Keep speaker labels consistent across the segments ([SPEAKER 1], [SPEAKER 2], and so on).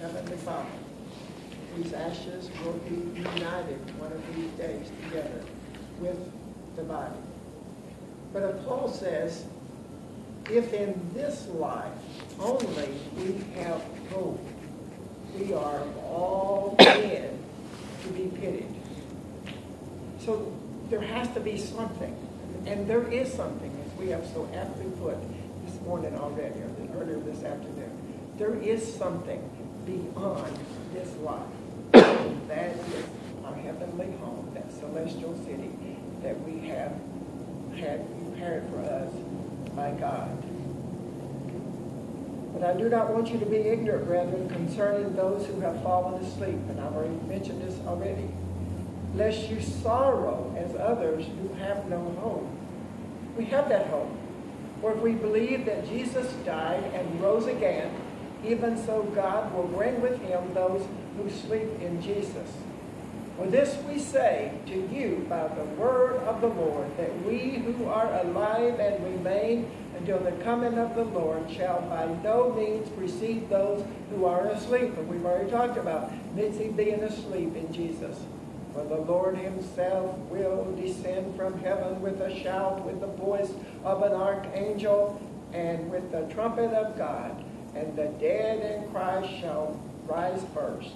[SPEAKER 1] Heavenly Father, these ashes will be united one of these days together with the body. But if Paul says, if in this life only we have hope, we are all men to be pitied. So there has to be something, and there is something, as we have so aptly put this morning already, or earlier this afternoon. There is something beyond this life. That is our heavenly home, that celestial city that we have had prepared for us by God. But I do not want you to be ignorant, brethren, concerning those who have fallen asleep, and I've already mentioned this already, lest you sorrow as others who have no hope. We have that hope. For if we believe that Jesus died and rose again, even so God will bring with him those who sleep in Jesus. For this we say to you by the word of the Lord, that we who are alive and remain until the coming of the Lord shall by no means precede those who are asleep. And we've already talked about Mitzi being asleep in Jesus. For the Lord himself will descend from heaven with a shout, with the voice of an archangel, and with the trumpet of God. And the dead in Christ shall rise first.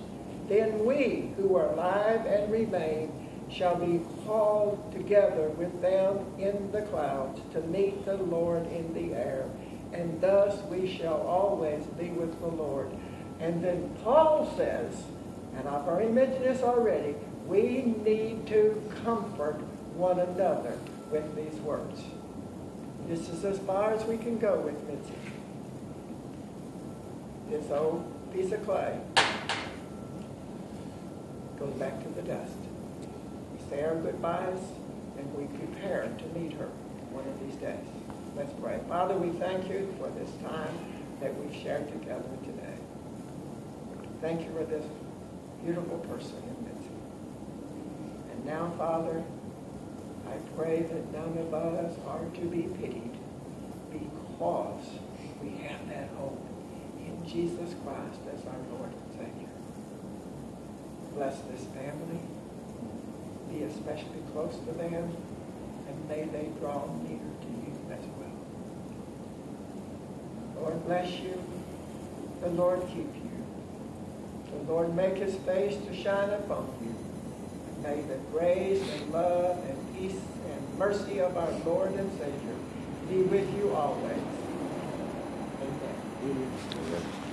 [SPEAKER 1] Then we who are alive and remain shall be called together with them in the clouds to meet the Lord in the air. And thus we shall always be with the Lord. And then Paul says, and I've already mentioned this already, we need to comfort one another with these words. This is as far as we can go with Mitzi. This old piece of clay goes back to the dust. We say our goodbyes and we prepare to meet her one of these days. Let's pray. Father, we thank you for this time that we've shared together today. Thank you for this beautiful person in Mitzi. And now, Father, I pray that none of us are to be pitied because we have that hope in Jesus Christ as our Lord and Savior. Bless this family. Be especially close to them, and may they draw near to you as well. Lord bless you. The Lord keep you. The Lord make his face to shine upon you. And may the grace and love and peace and mercy of our Lord and Savior be with you always. Amen.
[SPEAKER 2] Amen.